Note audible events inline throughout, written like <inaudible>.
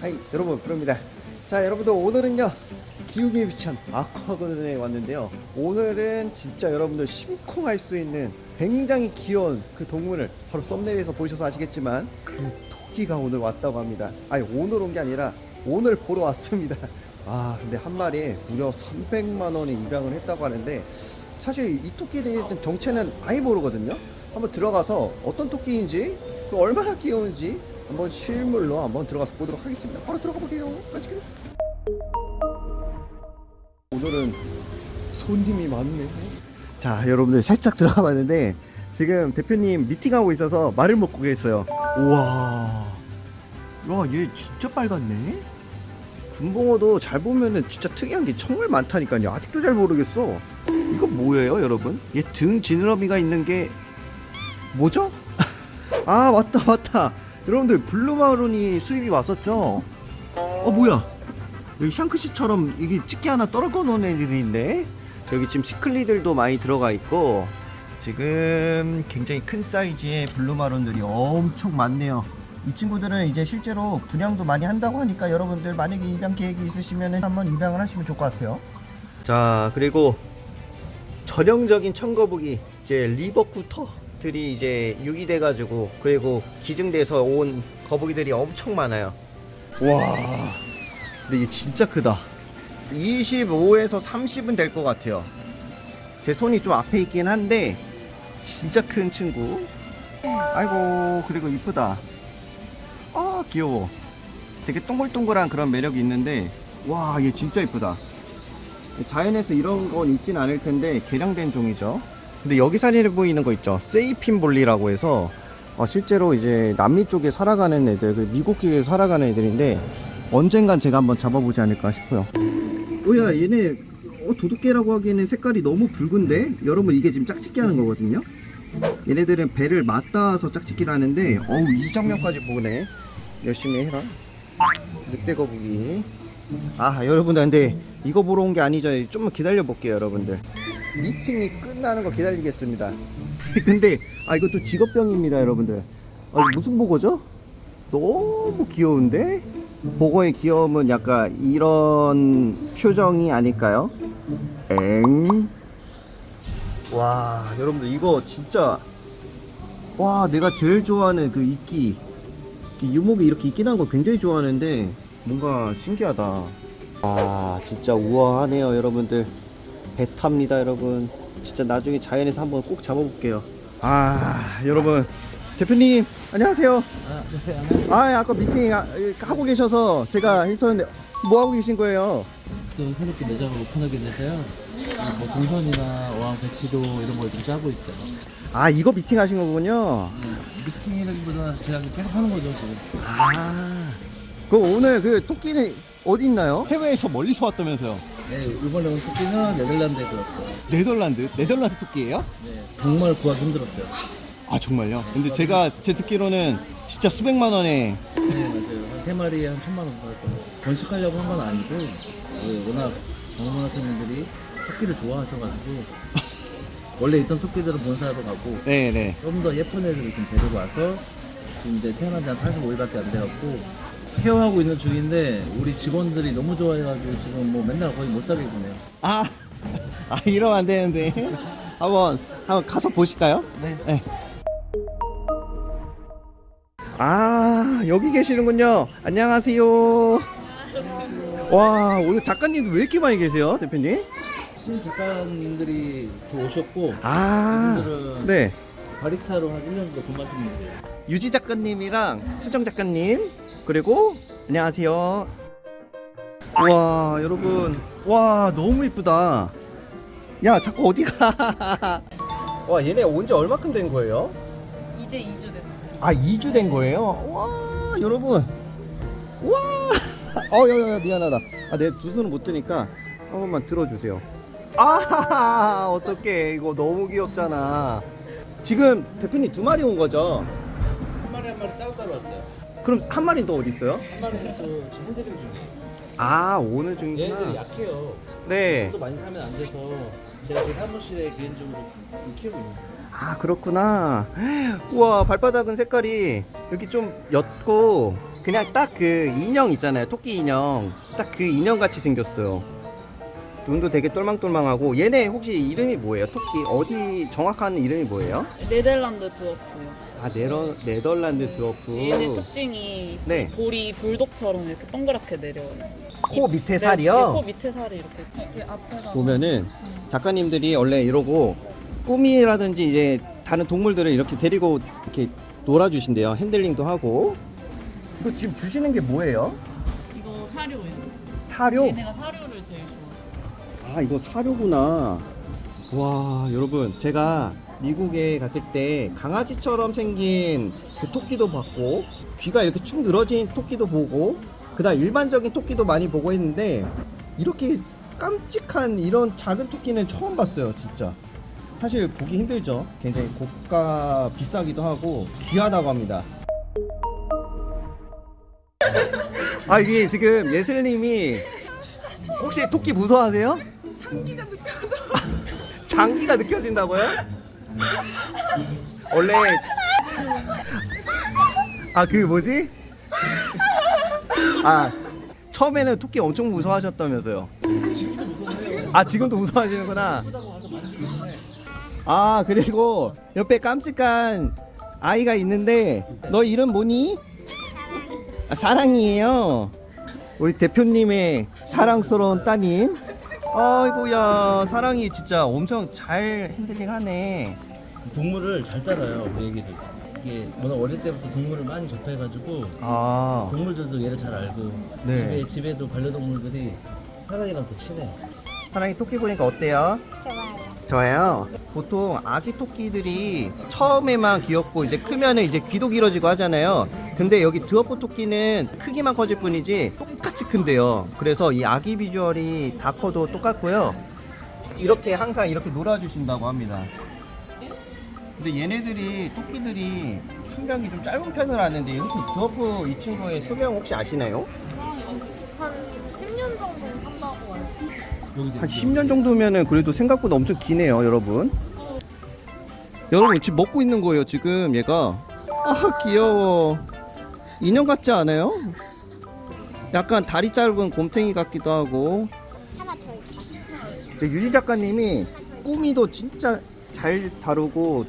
하이 여러분 부릅니다. 자 여러분들 오늘은요 기우기에 위치한 아쿠아건에 왔는데요. 오늘은 진짜 여러분들 심쿵할 수 있는 굉장히 귀여운 그 동물을 바로 썸네일에서 보셔서 아시겠지만 그 토끼가 오늘 왔다고 합니다. 아니 오늘 온 게 아니라 오늘 보러 왔습니다. 아 근데 한 마리에 무려 300만 원에 입양을 했다고 하는데 사실 이 토끼에 대한 정체는 아예 모르거든요 한번 들어가서 어떤 토끼인지 그 얼마나 귀여운지 한번 실물로 한번 들어가서 보도록 하겠습니다. 바로 들어가 볼게요. Let's go. 오늘은 손님이 많네. 자, 여러분들 살짝 들어가 봤는데 지금 대표님 미팅하고 있어서 말을 먹고 계세요. 우와. 와, 얘 진짜 빨갛네. 금붕어도 잘 보면은 진짜 특이한 게 정말 많다니까요. 아직도 잘 모르겠어. 이거 뭐예요, 여러분? 얘 등 지느러미가 있는 게 뭐죠? <laughs> 아, 맞다, 맞다. 여러분들 blue marron이 수입이 왔었죠? 어 뭐야 여기 샹크스처럼 이게 집게 하나 떨궈 놓은 애들이 있네 여기 지금 시클리드도 많이 들어가 있고 지금 굉장히 큰 사이즈의 blue marron들이 엄청 많네요 이 친구들은 이제 실제로 분양도 많이 한다고 하니까 여러분들 만약에 입양 계획이 있으시면 한번 입양을 하시면 좋을 것 같아요 자 그리고 전형적인 청거북이 이제 리버쿠터들이 이제 유기돼 가지고 그리고 기증돼서 온 거북이들이 엄청 많아요. 와, 근데 얘 진짜 크다. 25에서 30은 될 것 같아요. 제 손이 좀 앞에 있긴 한데 진짜 큰 친구. 아이고 그리고 이쁘다. 아 귀여워. 되게 동글동글한 그런 매력이 있는데 와 얘 진짜 이쁘다. 자연에서 이런 건 있진 않을 텐데 개량된 종이죠. 근데 여기 사진에 보이는 거 있죠. 세이핀볼리라고 해서 어, 실제로 이제 남미 쪽에 살아가는 애들, 그 미국 쪽에 살아가는 애들인데 언젠간 제가 한번 잡아보지 않을까 싶어요. 뭐야 얘네 어, 도둑개라고 하기에는 색깔이 너무 붉은데 여러분 이게 지금 짝짓기 하는 거거든요. 얘네들은 배를 맞닿아서 짝짓기를 하는데 어우 이 장면까지 보네. 열심히 해라. 늑대 거북이. 아 여러분들 근데 이거 보러 온 게 아니죠 좀만 기다려 볼게요 여러분들 미팅이 끝나는 거 기다리겠습니다 <laughs> 근데 아 이것도 직업병입니다 여러분들 아, 무슨 보고죠? 너무 귀여운데? 보고의 귀여움은 약간 이런 표정이 아닐까요? 엥? 와 여러분들 이거 진짜 와 내가 제일 좋아하는 그 이끼 이 유목이 이렇게 있긴 한거 굉장히 좋아하는데 뭔가 신기하다. 아 진짜 우아하네요 여러분들. 배 탑니다 여러분. 진짜 나중에 자연에서 한번 꼭 잡아볼게요. 아 여러분. 대표님 안녕하세요. 아, 네, 아 아까 미팅 아, 하고 계셔서 제가 했었는데 뭐 하고 계신 거예요? 좀 새롭게 매장을 오픈하게 돼서요. 뭐 동선이나 어항 배치도 이런 걸 좀 짜고 있죠. 아 이거 미팅 하신 거군요? 네, 미팅이라기보다 제가 계속 하는 거죠. 지금. 아 그 오늘 그 토끼는 어디 있나요? 해외에서 멀리서 왔다면서요 네, 이번에 온 토끼는 네덜란드에서 왔어요. 네덜란드 네덜란드 토끼예요? 네, 정말 구하기 힘들었어요. 아 정말요? 근데 제가 제 듣기로는 진짜 수백만 원에 네, 맞아요. 한 세 마리에 한 천만 원 받았어요. 번식하려고 한 건 아니고 네, 워낙 방문하시는 분들이 토끼를 좋아하셔가지고 <laughs> 원래 있던 토끼들은 본사로 가고 네네 좀 더 예쁜 애들을 좀 데리고 와서 지금 이제 태어난 지 한 45일밖에 안 돼갖고 케어하고 있는 중인데 우리 직원들이 너무 좋아해가지고 지금 뭐 맨날 거의 못 살게 구네요 아, 아 이러면 안 되는데 한번 한번 가서 보실까요? 네. 네. 아 여기 계시는군요. 안녕하세요. 와 오늘 작가님도 왜 이렇게 많이 계세요, 대표님? 신 작가님들이 더 오셨고 아, 네. 바리스타로 한 1년 정도 근무하시는 분이에요 유지 작가님이랑 수정 작가님 그리고 안녕하세요. 와 여러분 와 너무 이쁘다. 야 자꾸 어디 가? <laughs> 와 얘네 온 지 얼마큼 된 거예요? 이제 2주 됐어요. 아 2주 된 거예요? 와 여러분 와 <laughs> 어, 야, 야, 미안하다 아, 내 두 손을 못 드니까 한 번만 들어주세요 아 <laughs> 어떡해 이거 너무 귀엽잖아 지금 대표님 두 마리 온 거죠? 그럼 한 마리는 또 어디 있어요? 한 마리는 또 지금 핸드링 중이에요 아 오늘 얘네들이 중이구나 약해요. 네. 또 많이 사면 안 돼서 제가 제 사무실에 개인적으로 좀 키우고 있는 거예요. 아 그렇구나. 우와 발바닥은 색깔이 여기 좀 옅고 그냥 딱 그 인형 있잖아요. 토끼 인형. 딱 그 인형 같이 생겼어요 눈도 되게 똘망똘망하고 얘네 혹시 이름이 뭐예요 토끼 어디 정확한 이름이 뭐예요 네덜란드 드워프요. 아 네더, 네덜란드 드워프 얘네 특징이 네. 볼이 불독처럼 이렇게 동그랗게 내려와요. 코 밑에 네, 살이요 네, 코 밑에 살이 이렇게, 이렇게 앞에가 보면은 작가님들이 원래 이러고 꾸미라든지 이제 다른 동물들을 이렇게 데리고 이렇게 놀아주신대요. 핸들링도 하고. 이거 지금 주시는 게 뭐예요? 이거 사료예요. 사료? 얘네가 사료를 제일 좋아. 아 이거 사료구나. 와 여러분 제가 미국에 갔을 때 강아지처럼 생긴 그 토끼도 봤고 귀가 이렇게 축 늘어진 토끼도 보고 그다음 일반적인 토끼도 많이 보고 했는데 이렇게 깜찍한 이런 작은 토끼는 처음 봤어요 진짜 사실 보기 힘들죠 굉장히 고가 비싸기도 하고 귀하다고 합니다 아 이게 지금 예슬님이 혹시 토끼 무서워하세요? 장기가 느껴진다고요? 원래 아 그 뭐지? 아 처음에는 토끼 엄청 무서워하셨다면서요? 아 지금도 무서워하시는구나. 아 그리고 옆에 깜찍한 아이가 있는데 너 이름 뭐니? 아, 사랑이에요. 우리 대표님의 사랑스러운 따님. 아이고야 사랑이 진짜 엄청 잘 핸들링하네. 동물을 잘 따라요 우리 애기들 이게 워낙 어릴 때부터 동물을 많이 접해가지고 아 동물들도 얘를 잘 알고 네. 집에 집에도 반려동물들이 사랑이랑 더 친해 사랑이 토끼 보니까 어때요? 좋아요. 좋아요. 보통 아기 토끼들이 처음에만 귀엽고 이제 크면은 이제 귀도 길어지고 하잖아요. 근데 여기 드워프 토끼는 크기만 커질 뿐이지 똑 같이 큰데요. 그래서 이 아기 비주얼이 다 커도 똑같고요. 이렇게 항상 이렇게 놀아주신다고 합니다. 근데 얘네들이 토끼들이 수명이 좀 짧은 편을 아는데 이렇게 드워프 이 친구의 수명 혹시 아시나요? 한 10년 정도 산다고 알고 한 10년 정도면은 그래도 생각보다 엄청 기네요, 여러분. 여러분 지금 먹고 있는 거예요, 지금 얘가. 아, 귀여워. 인형 같지 않아요? 약간 다리 짧은 곰탱이 같기도 하고. 근데 유지 작가님이 꾸미도 진짜 잘 다루고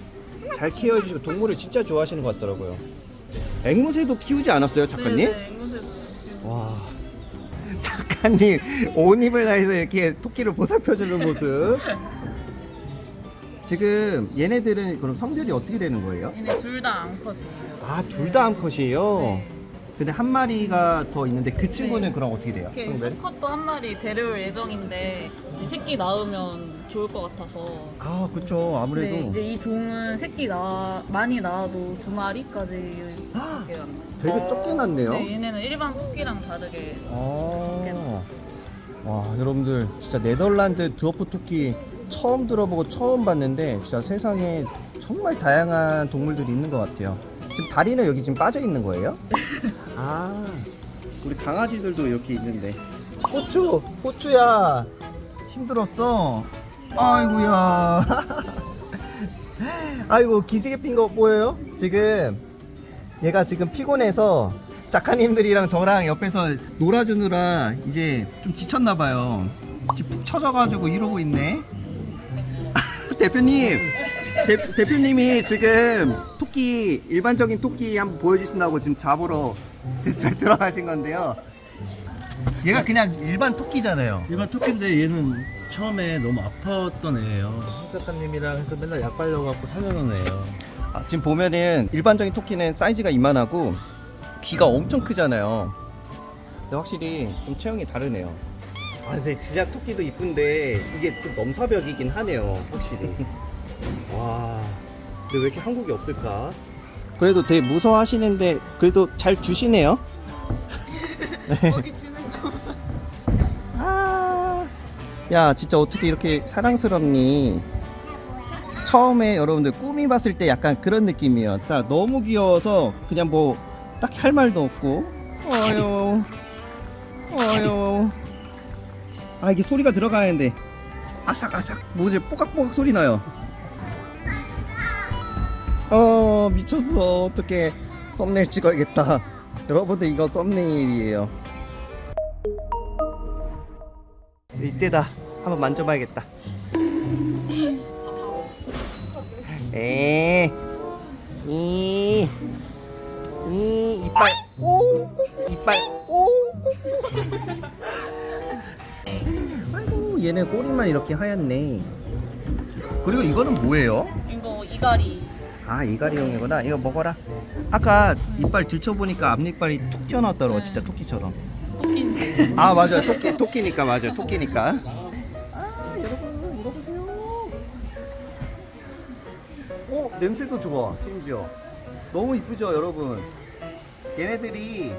잘 케어해주시고 동물을 진짜 좋아하시는 것 같더라고요. 앵무새도 키우지 않았어요, 작가님? 네, 앵무새도. 와 <laughs> 작가님 온 힘을 다해서 이렇게 토끼를 보살펴주는 모습 지금 얘네들은 그럼 성별이 어떻게 되는 거예요? 얘네 둘 다 암컷이에요. 아둘 다 암컷이에요? 근데 한 마리가 더 있는데 그 친구는 네. 그럼 어떻게 돼요? 이렇게? 수컷도 한 마리 데려올 예정인데 이제 새끼 낳으면 좋을 것 같아서. 아 그쵸 네, 아무래도 이제 이 종은 새끼 나 많이 낳아도 두 마리까지 이렇게. 되게 적게 났네요 네, 얘네는 일반 토끼랑 다르게 아, 와 여러분들 진짜 네덜란드 드워프 토끼 처음 들어보고 처음 봤는데 진짜 세상에 정말 다양한 동물들이 있는 것 같아요. 지금 다리는 여기 지금 빠져 있는 거예요? <laughs> 아 우리 강아지들도 이렇게 있는데 후추 후추야 힘들었어 아이고야 <laughs> 아이고 기지개 핀 거 보여요? 지금 얘가 지금 피곤해서 작가님들이랑 저랑 옆에서 놀아주느라 이제 좀 지쳤나 봐요. 지금 푹 처져가지고 이러고 있네. <laughs> 대표님, 대, 대표님이 지금 토끼 일반적인 토끼 한번 보여주신다고 지금 잡으러 진짜 <laughs> 들어가신 건데요. 얘가 그냥 일반 토끼잖아요. 일반 토끼인데 얘는 처음에 너무 아팠던 애예요 홍 작가님이랑 해서 맨날 약 발려갖고 살려놓은 애예요 아, 지금 보면은 일반적인 토끼는 사이즈가 이만하고 귀가 엄청 크잖아요. 근데 확실히 좀 체형이 다르네요. 아 근데 진짜 토끼도 이쁜데 이게 좀 넘사벽이긴 하네요. 확실히. <laughs> 와. 근데 왜 이렇게 한국에 없을까? 그래도 되게 무서워하시는데 그래도 잘 주시네요. <laughs> 거기 지는 거. 아. 야 진짜 어떻게 이렇게 사랑스럽니? 처음에 여러분들 꿈이 봤을 때 약간 그런 느낌이에요. 딱 너무 귀여워서 그냥 뭐 딱히 할 말도 없고. 어유, 어유. 아 이게 소리가 들어가는데 아삭아삭 뭐지 뽀각뽀각 소리 나요. 어 미쳤어 어떻게 썸네일 찍어야겠다 <laughs> 여러분들 이거 썸네일이에요 이때다 한번 만져봐야겠다 에, 이, 이, 이빨, 오, 이빨, 오. <laughs> 아이고, 얘네 꼬리만 이렇게 하얗네. 그리고 이거는 뭐예요? 이거 이가리. 아, 이가리용이구나. 이거 먹어라. 아까 이빨 들춰보니까 앞니빨이 툭 튀어나왔더라고, 진짜 토끼처럼. 토끼인데. 아, 맞아요. 토끼, 토끼니까, 맞아요. 토끼니까. 아, 여러분, 이거 보세요. 어, 냄새도 좋아, 심지어. 너무 이쁘죠, 여러분? 얘네들이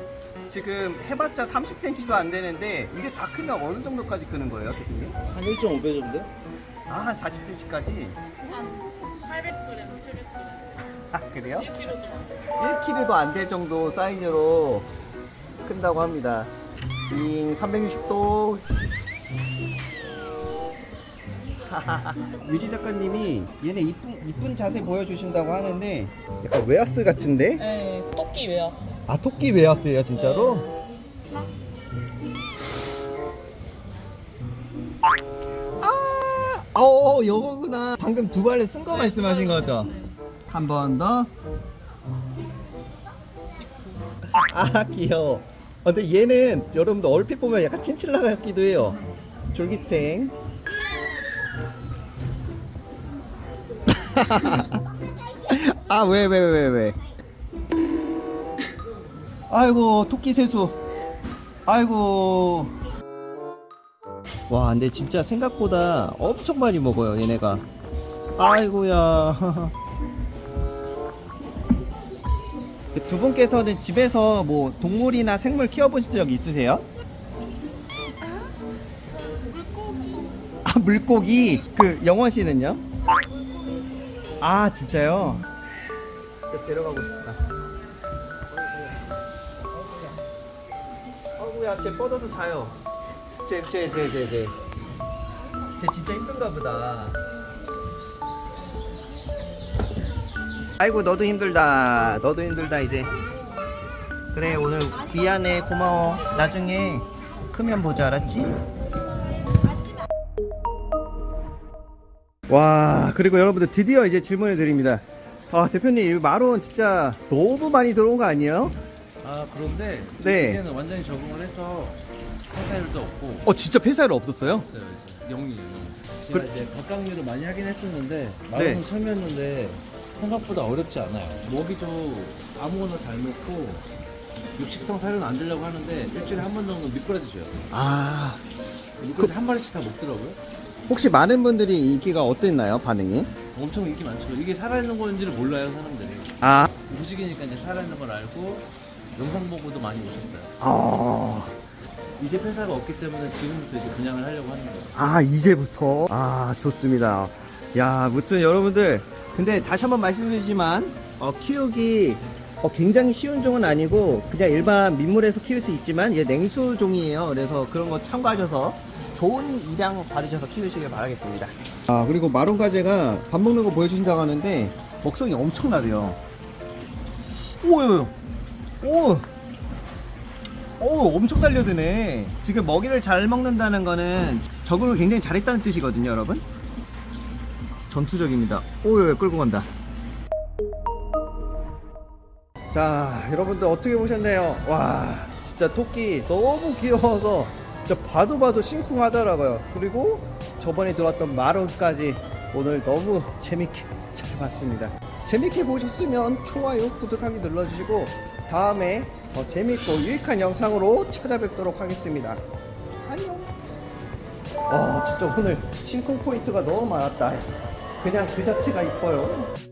지금 해봤자 30cm도 안 되는데, 이게 다 크면 어느 정도까지 크는 거예요? 한 1.5배 정도? 아, 한 40cm까지? 한 800g, 700g. 아, 그래요? 1kg 좀. 1kg도 안 될 정도 사이즈로 큰다고 합니다. 빙 360도. <laughs> 유지 작가님이 얘네 이쁜 이쁜 자세 보여주신다고 하는데 약간 웨하스 같은데? 네, 토끼 웨하스. 아 토끼 웨하스예요 진짜로? 아, 어 요거구나. 방금 두 발에 선 거 말씀하신 거죠? 한 번 더. 아 귀여워. 어, 근데 얘는 여러분들 얼핏 보면 약간 친칠라 같기도 해요. 졸기탱. <laughs> 아 왜 왜 왜 왜? 아이고 토끼 세수. 아이고. 와 근데 진짜 생각보다 엄청 많이 먹어요 얘네가. 아이고야. <laughs> 두 분께서는 집에서 뭐 동물이나 생물 키워보신 적 있으세요? 물고기. 아 물고기 그 영원 씨는요? 아 진짜요? 진짜 데려가고 싶다. 어구야, 쟤 뻗어서 자요. 쟤쟤쟤쟤 쟤. 쟤 진짜 힘든가 보다. 아이고 너도 힘들다. 너도 힘들다 이제. 그래 오늘 미안해 고마워. 나중에 크면 보자 알았지? 와 그리고 여러분들 드디어 이제 질문을 드립니다 아 대표님 이 마론 진짜 너무 많이 들어온 거 아니에요? 아 그런데 네. 이제는 완전히 적응을 해서 회사일도 없고. 어 진짜 폐사율 없었어요? 없어요 이제 영이. 제가 이제 각각류를 많이 하긴 했었는데 마음은 네. 처음이었는데 생각보다 어렵지 않아요. 먹이도 아무거나 잘 먹고 육식성 사료는 안 주려고 하는데 일주일에 한 번 정도 미꾸라지 줘요. 아. 미꾸라지 한 마리씩 다 먹더라고요. 혹시 많은 분들이 인기가 어땠나요 반응이? 엄청 인기 많죠. 이게 살아있는 건지를 몰라요 사람들이. 아, 음식이니까 이제 살아있는 걸 알고 영상 보고도 많이 오셨어요. 아, 이제 폐사가 없기 때문에 지금부터 이제 분양을 하려고 하는 거예요. 아 이제부터? 아 좋습니다. 야 무튼 여러분들 근데 다시 한번 말씀드리지만 어, 키우기 어, 굉장히 쉬운 종은 아니고 그냥 일반 민물에서 키울 수 있지만 이제 냉수 종이에요. 그래서 그런 거 참고하셔서 좋은 입양 받으셔서 키우시길 바라겠습니다. 아 그리고 마론 가재가 밥 먹는 거 보여주신다고 하는데 먹성이 엄청나대요. 오요 오 오, 엄청 달려드네. 지금 먹이를 잘 먹는다는 거는 적응을 굉장히 잘했다는 뜻이거든요, 여러분. 전투적입니다. 오, 왜 끌고 간다. 자, 여러분들 어떻게 보셨나요? 와, 진짜 토끼 너무 귀여워서 진짜 봐도 봐도 심쿵하더라고요. 그리고 저번에 들어왔던 마론까지 오늘 너무 재밌게 잘 봤습니다. 재밌게 보셨으면 좋아요, 구독하기 눌러주시고 다음에 더 재밌고 유익한 영상으로 찾아뵙도록 하겠습니다. 안녕. 와, 진짜 오늘 심쿵 포인트가 너무 많았다. 그냥 그 자체가 이뻐요.